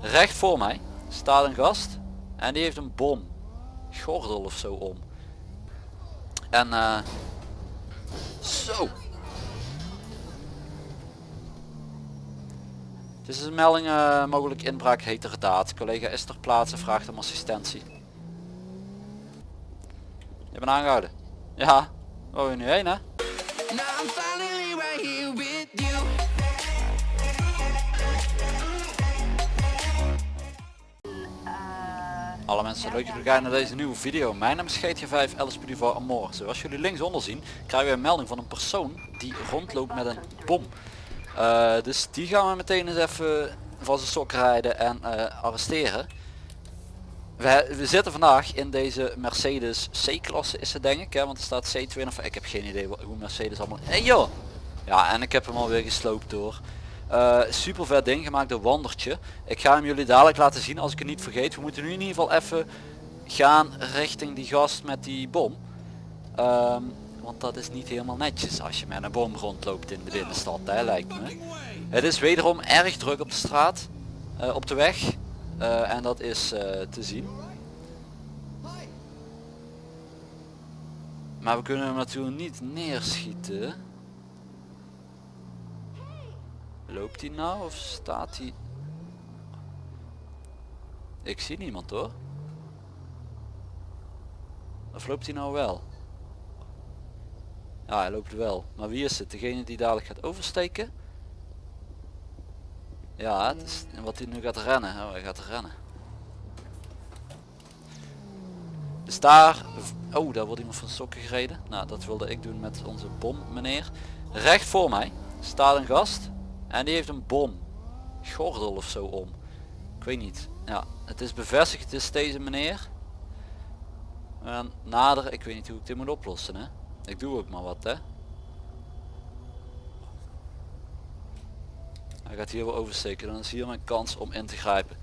Recht voor mij staat een gast en die heeft een bom. Gordel of zo om. En eh zo. Het is een melding eh, mogelijk inbraak heterdaad. Collega is ter plaatse, vraagt om assistentie. Je bent aangehouden. Ja, waar je nu heen hè? Alle mensen, leuk dat jullie kijken naar deze nieuwe video. Mijn naam is GT5 LSP voor Amor. Zoals jullie linksonder zien, krijgen we een melding van een persoon die rondloopt met een bom. Eh, dus die gaan we meteen eens even van zijn sok rijden en eh, arresteren. We, we zitten vandaag in deze Mercedes C-klasse is het denk ik, hè, want er staat C2 of ik heb geen idee hoe Mercedes allemaal... Hey joh! Ja, en ik heb hem alweer gesloopt door. Eh, super vet ding gemaakt door Wandertje. Ik ga hem jullie dadelijk laten zien als ik het niet vergeet. We moeten nu in ieder geval even gaan richting die gast met die bom. Ehm, want dat is niet helemaal netjes als je met een bom rondloopt in de binnenstad, hè, lijkt me. Het is wederom erg druk op de straat, eh, op de weg. Eh, en dat is te zien. Maar we kunnen hem natuurlijk niet neerschieten. Loopt hij nou of staat hij? Ik zie niemand hoor. Of loopt hij nou wel? Ja, hij loopt wel. Maar wie is het? Degene die dadelijk gaat oversteken? Ja, het is wat hij nu gaat rennen. Oh, hij gaat rennen. Dus daar... Oh, daar wordt iemand van sokken gereden. Nou, dat wilde ik doen met onze bom, meneer. Recht voor mij staat een gast. En die heeft een bom. Gordel of zo om. Ik weet niet. Ja, het is bevestigd. Het is deze meneer. En nader, ik weet niet hoe ik dit moet oplossen. Hè. Ik doe ook maar wat. Hè. Hij gaat hier wel oversteken. Dan is hier mijn kans om in te grijpen.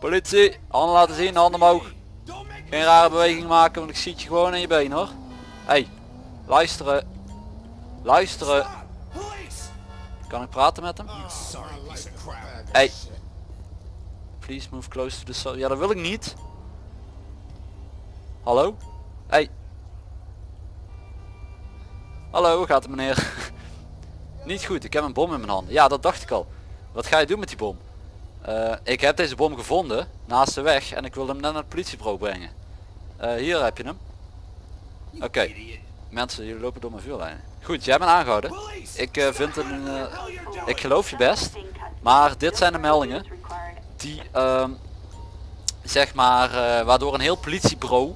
Politie, handen laten zien, handen omhoog. Geen rare beweging maken, want ik zie je gewoon in je been hoor. Hey, luisteren. Luisteren. Kan ik praten met hem? Hey. Please move close to the so Ja, dat wil ik niet. Hallo? Hey. Hallo, hoe gaat het meneer? niet goed, ik heb een bom in mijn handen. Ja, dat dacht ik al. Wat ga je doen met die bom? Eh, ik heb deze bom gevonden naast de weg en ik wil hem net naar het politiebureau brengen. Eh, hier heb je hem. Oké. Mensen, jullie lopen door mijn vuurlijnen. Goed, jij bent aangehouden. Ik eh, vind een... eh, ik geloof je best. Maar dit zijn de meldingen die ehm, zeg maar eh, waardoor een heel politiebureau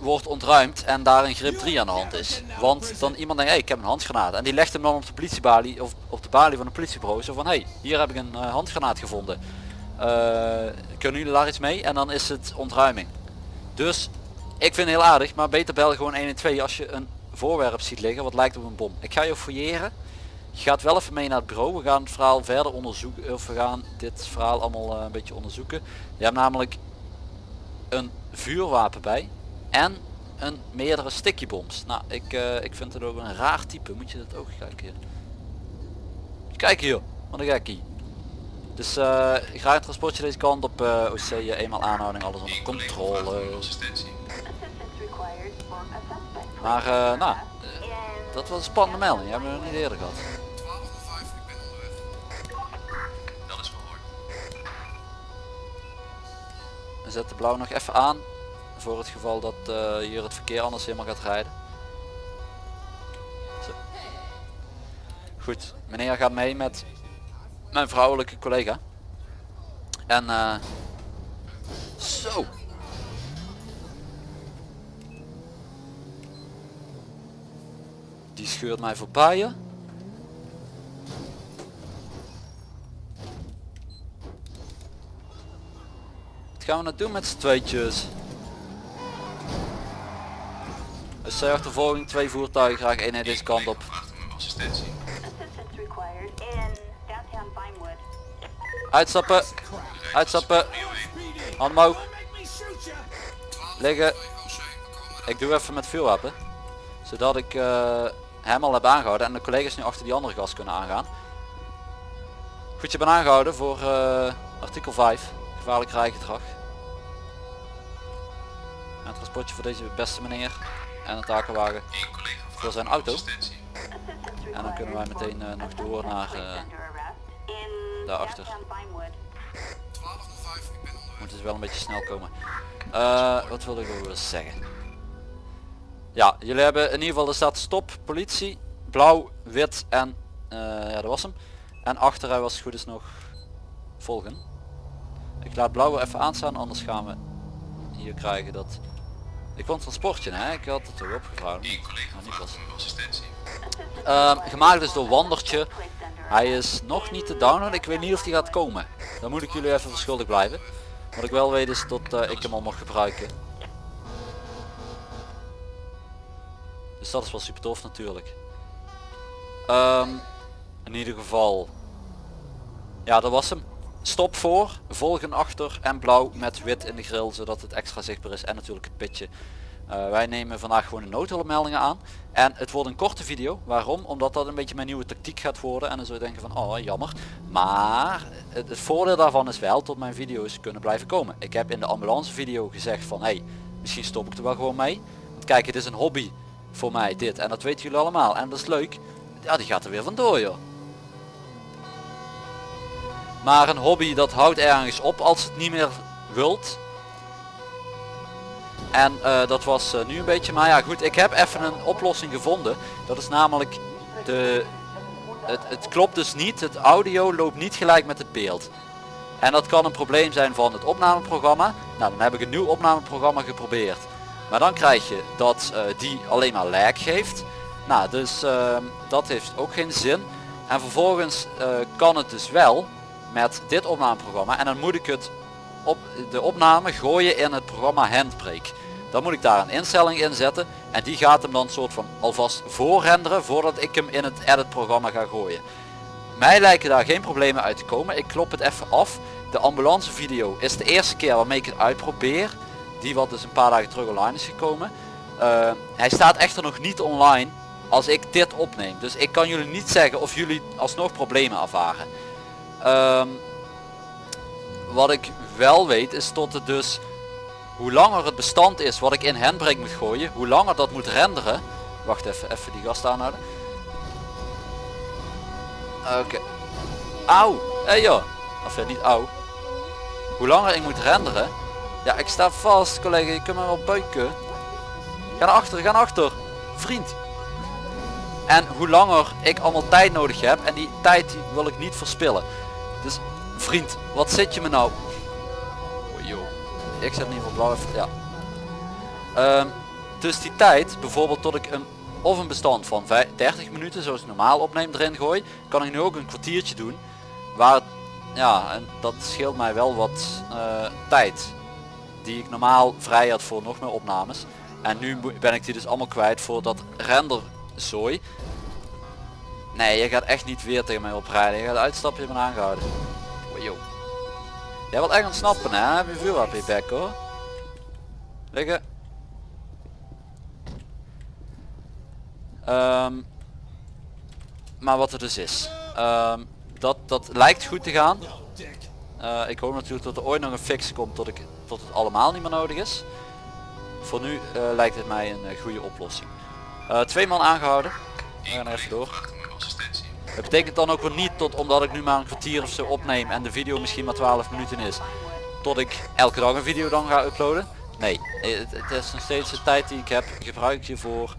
wordt ontruimd en daar een grip 3 aan de hand is. Want dan iemand denkt, hey, ik heb een handgranaat. En die legt hem dan op de politiebalie of op de balie van een politiebureau. Zo van, hey, hier heb ik een handgranaat gevonden. Kunnen jullie daar iets mee? En dan is het ontruiming. Dus ik vind het heel aardig, maar beter bel gewoon 112 als je een voorwerp ziet liggen wat lijkt op een bom. Ik ga je fouilleren. Je gaat wel even mee naar het bureau. We gaan het verhaal verder onderzoeken. Of we gaan dit verhaal allemaal eh, een beetje onderzoeken. Je hebt namelijk een vuurwapen bij. En een meerdere stickybombs. Nou, ik, eh, ik vind het ook een raar type. Moet je dat ook kijken. Kijk hier. Wat een gekkie. Dus eh ik ga transportje deze kant op. eh, OC eenmaal aanhouding. Alles onder controle. Maar eh, nou, dat was een spannende melding. Hebben we nog niet eerder gehad. 12 of 5, ik ben onderweg. Dat is verhoord. We zetten blauw nog even aan. Voor het geval dat eh, hier het verkeer anders helemaal gaat rijden. Zo. Goed, meneer gaat mee met mijn vrouwelijke collega. En eh, zo. Die scheurt mij voorbij. hè. Wat gaan we nou doen met z'n tweetjes? Zij achtervolging, twee voertuigen, graag één deze kant op. Uitstappen, uitstappen, hand omhoog, liggen. 2 OC, we komen Ik doe even met vuurwapen. Zodat ik eh, hem al heb aangehouden en de collega's nu achter die andere gas kunnen aangaan. Goed, je bent aangehouden voor eh, artikel 5, gevaarlijk rijgedrag. Een transportje voor deze beste meneer en een takenwagen voor zijn auto. En dan kunnen wij meteen eh, nog door naar eh, daarachter. 1205, ik ben onderweg. Moet dus wel een beetje snel komen. Wat wilde ik weer zeggen? Ja, jullie hebben in ieder geval, er staat stop, politie, blauw, wit en eh, ja, dat was hem. En achter hij was het goed is nog volgen. Ik laat blauw even aanstaan, anders gaan we hier krijgen dat... Ik vond transportje, hè? Ik had het toch opgevraagd. Maar niet was. Ehm, gemaakt is door Wandertje. Hij is nog niet te downloaden. Ik weet niet of die gaat komen. Dan moet ik jullie even verschuldigd blijven. Wat ik wel weet is dat eh, ik hem al mag gebruiken. Dus dat is wel super tof natuurlijk. Ehm, in ieder geval. Ja, dat was hem. Stop voor, volgen achter en blauw met wit in de grill zodat het extra zichtbaar is en natuurlijk het pitje. Eh, wij nemen vandaag gewoon de noodhulpmeldingen aan. En het wordt een korte video. Waarom? Omdat dat een beetje mijn nieuwe tactiek gaat worden. En dan zul je denken van, oh jammer. Maar het, voordeel daarvan is wel tot mijn video's kunnen blijven komen. Ik heb in de ambulance video gezegd van, hey, misschien stop ik er wel gewoon mee. Want kijk, het is een hobby voor mij dit. En dat weten jullie allemaal. En dat is leuk. Ja, die gaat er weer vandoor joh. Maar een hobby dat houdt ergens op als het niet meer wilt. En eh, dat was eh, nu een beetje, maar ja goed, ik heb even een oplossing gevonden. Dat is namelijk de, het, het klopt dus niet, het audio loopt niet gelijk met het beeld. En dat kan een probleem zijn van het opnameprogramma. Nou, dan heb ik een nieuw opnameprogramma geprobeerd. Maar dan krijg je dat eh, die alleen maar lag geeft. Nou, dus ehm, dat heeft ook geen zin. En vervolgens eh, kan het dus wel met dit opnameprogramma. En dan moet ik het op de opname gooien in het programma Handbrake. Dan moet ik daar een instelling in zetten en die gaat hem dan soort van alvast voorrenderen voordat ik hem in het edit programma ga gooien. Mij lijken daar geen problemen uit te komen. Ik klop het even af. De ambulance video is de eerste keer waarmee ik het uitprobeer. Die wat dus een paar dagen terug online is gekomen. Uh, hij staat echter nog niet online als ik dit opneem. Dus ik kan jullie niet zeggen of jullie alsnog problemen ervaren. Um, wat ik wel weet is tot het dus hoe langer het bestand is wat ik in handbrake moet gooien, hoe langer dat moet renderen. Wacht even, even die gast aanhouden. Oké. Okay. Auw, hé hey joh. Of ja, niet auw. Hoe langer ik moet renderen. Ja, ik sta vast collega, je kunt me wel buiken. Ga naar achter, ga naar achter. Vriend. En hoe langer ik allemaal tijd nodig heb en die tijd die wil ik niet verspillen. Dus vriend, wat zit je me nou? Oh, joh. Ik zet in ieder geval blauw ja. Um, dus die tijd, bijvoorbeeld tot ik een of een bestand van 30 minuten zoals ik normaal opneem erin gooi, kan ik nu ook een kwartiertje doen. Waar, ja, en dat scheelt mij wel wat uh, tijd. Die ik normaal vrij had voor nog meer opnames. En nu ben ik die dus allemaal kwijt voor dat renderzooi. Nee, je gaat echt niet weer tegen mij oprijden. Je gaat uitstappen, je bent aangehouden. Yo. Jij wilt echt ontsnappen hè? Heb je vuurwapen in je bek hoor. Liggen. Um, maar wat er dus is. Um, dat, dat lijkt goed te gaan. Uh, ik hoop natuurlijk dat er ooit nog een fix komt tot, ik, tot het allemaal niet meer nodig is. Voor nu uh, lijkt het mij een uh, goede oplossing. twee man aangehouden. We gaan even door. Het betekent dan ook weer niet tot omdat ik nu maar een kwartier of zo opneem en de video misschien maar 12 minuten is. Tot ik elke dag een video dan ga uploaden. Nee, het, is nog steeds de tijd die ik heb, gebruik ik hiervoor.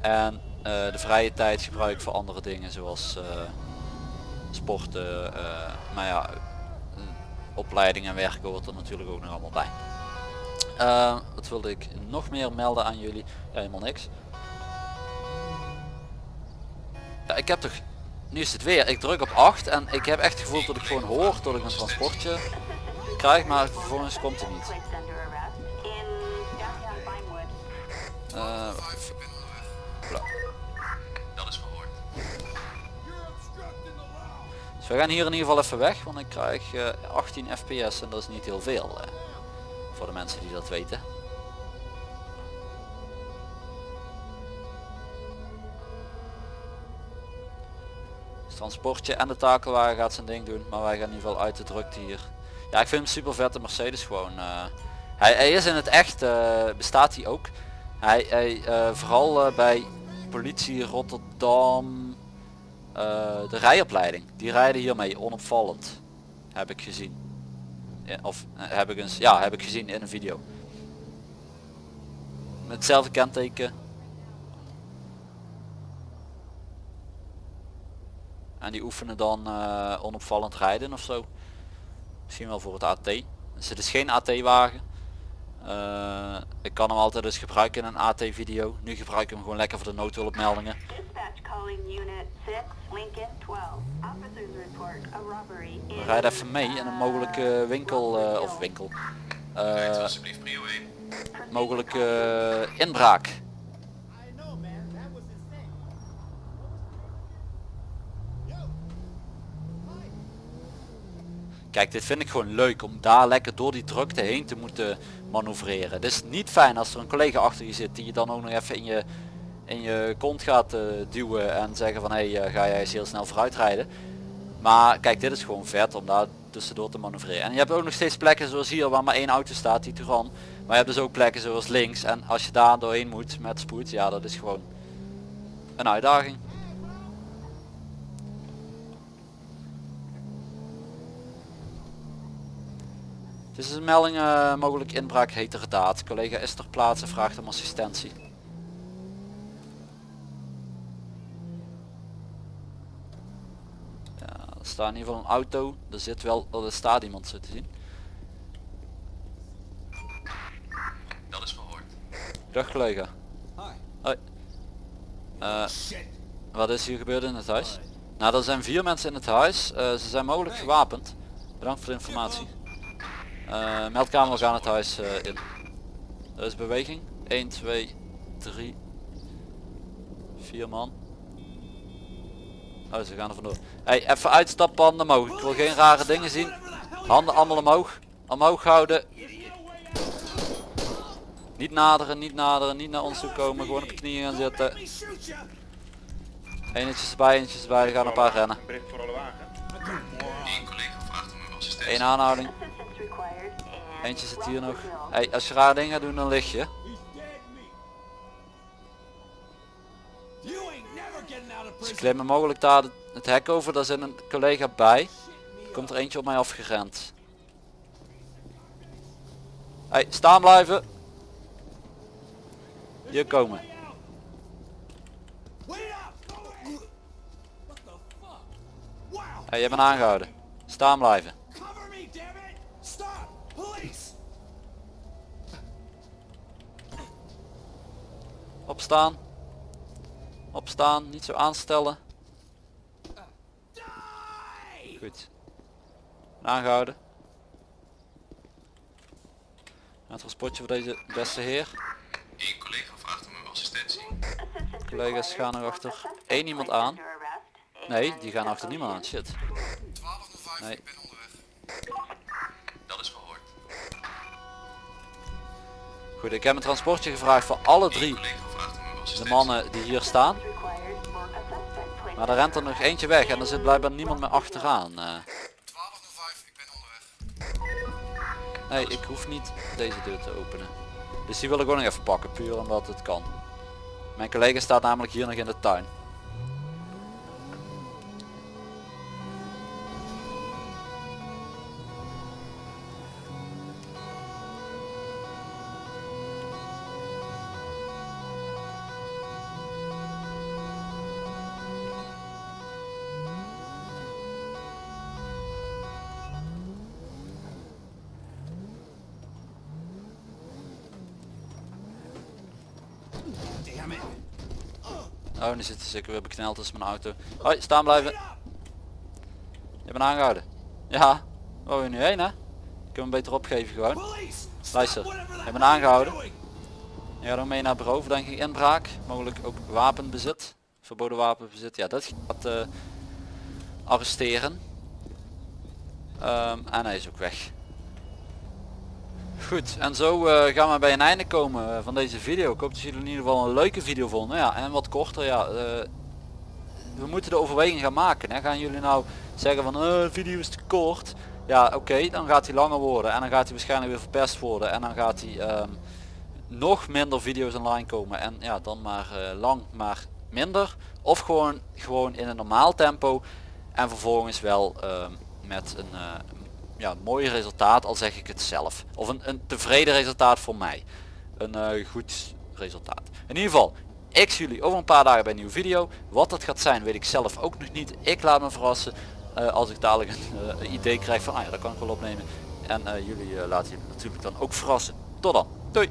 En de vrije tijd gebruik ik voor andere dingen zoals sporten. Maar ja, opleiding en werken hoort er natuurlijk ook nog allemaal bij. wat wilde ik nog meer melden aan jullie? Ja, helemaal niks. Ik heb toch nu is het weer. Ik druk op 8 en ik heb echt het gevoel dat ik gewoon hoor dat ik een transportje krijg, maar vervolgens komt het niet. Dus we gaan hier in ieder geval even weg, want ik krijg uh, 18 fps en dat is niet heel veel. Uh, voor de mensen die dat weten. transportje en de takelwagen gaat zijn ding doen. Maar wij gaan in ieder geval uit de drukte hier. Ja, ik vind hem super vet de Mercedes gewoon. eh. hij, hij is in het echt, eh, bestaat hij ook. Hij, hij eh, vooral eh, bij politie Rotterdam, eh, de rijopleiding. Die rijden hiermee onopvallend. Heb ik gezien. Of eh, heb ik eens, ja, heb ik gezien in een video. Met hetzelfde kenteken. En die oefenen dan eh, onopvallend rijden of zo. Misschien wel voor het AT. Dus het is geen AT-wagen. Ik kan hem altijd dus gebruiken in een AT-video. Nu gebruik ik hem gewoon lekker voor de noodhulpmeldingen. Dispatch calling unit 6, Lincoln 12. Officers report a robbery in... We rijden even mee in een mogelijke winkel eh, of winkel. Eh alsjeblieft prio 1. mogelijke eh, inbraak. Kijk, dit vind ik gewoon leuk om daar lekker door die drukte heen te moeten manoeuvreren. Het is niet fijn als er een collega achter je zit die je dan ook nog even in je, in je kont gaat eh, duwen en zeggen van hé, hey, eh, ga jij eens heel snel vooruit rijden. Maar kijk, dit is gewoon vet om daar tussendoor te manoeuvreren. En je hebt ook nog steeds plekken zoals hier waar maar één auto staat, die Turan. Maar je hebt dus ook plekken zoals links en als je daar doorheen moet met spoed, ja dat is gewoon een uitdaging. Dit is een melding eh, mogelijk inbraak heterdaad. Collega is ter plaatse, vraagt om assistentie. Ja, er staat in ieder geval een auto. Er zit wel, er staat iemand zo te zien. Dat is verhoord. Dag collega. Hi. Hoi. Eh, Shit. wat is hier gebeurd in het huis? Nou, er zijn vier mensen in het huis. Eh, ze zijn mogelijk gewapend. Bedankt voor de informatie. Eh meldkamer gaan het huis eh, in. Er is beweging. 1, 2, 3, 4 man. Oh, ze gaan er vandoor. Hey, even uitstappen, handen omhoog. Ik wil geen rare dingen zien. Handen allemaal omhoog. Omhoog houden. Niet naderen, niet naderen, niet naar ons toe komen. Gewoon op de knieën gaan zitten. Eentjes erbij, eentjes erbij. Er gaan een paar rennen. Eén aanhouding. Eentje zit hier nog. Hey, als je rare dingen gaat doen, dan lig je. Ze prison. klimmen mogelijk daar het- hek over. Daar zit een collega bij. Komt er eentje op mij afgerend. Hey, staan blijven. Hier komen. Hey, je bent aangehouden. Staan blijven. Opstaan. Opstaan. Niet zo aanstellen. Goed. Aangehouden. Een transportje voor deze beste heer. Eén collega vraagt om uw assistentie. Collega's gaan er achter één iemand aan. Nee, die gaan achter niemand aan. Shit. 1205, Nee. ik ben onderweg. Dat is verhoord. Goed, ik heb een transportje gevraagd voor alle drie de mannen die hier staan. Maar er rent er nog eentje weg en er zit blijkbaar niemand meer achteraan. eh. 1205, ik ben onderweg. nee, ik hoef niet deze deur te openen. Dus die wil ik ook nog even pakken, puur omdat het kan. Mijn collega staat namelijk hier nog in de tuin. Oh, nu zit zeker weer bekneld tussen mijn auto. Hoi, staan blijven. Je bent aangehouden. Ja, waar wil je nu heen hè? Ik kan hem beter opgeven gewoon. Luister, je bent aangehouden. Je gaat ook mee naar bureau denk ik inbraak. Mogelijk ook wapenbezit. Verboden wapenbezit. Ja, dat gaat eh, arresteren. Ehm, en hij is ook weg. Goed, en zo eh, gaan we bij een einde komen eh, van deze video. Ik hoop dat jullie in ieder geval een leuke video vonden. Ja, en wat korter. Ja, eh, we moeten de overweging gaan maken. Hè. Gaan jullie nou zeggen van eh video is te kort. Ja oké, dan gaat hij langer worden en dan gaat hij waarschijnlijk weer verpest worden en dan gaat hij ehm, nog minder video's online komen en ja dan maar lang maar minder of gewoon gewoon in een normaal tempo en vervolgens wel ehm, met een ja, mooi resultaat al zeg ik het zelf. Of een, een tevreden resultaat voor mij. Een eh, goed resultaat. In ieder geval ik zie jullie over een paar dagen bij een nieuwe video. Wat dat gaat zijn weet ik zelf ook nog niet. Ik laat me verrassen eh, als ik dadelijk een eh, idee krijg van ah ja dat kan ik wel opnemen. En jullie laten jullie natuurlijk dan ook verrassen. Tot dan. Doei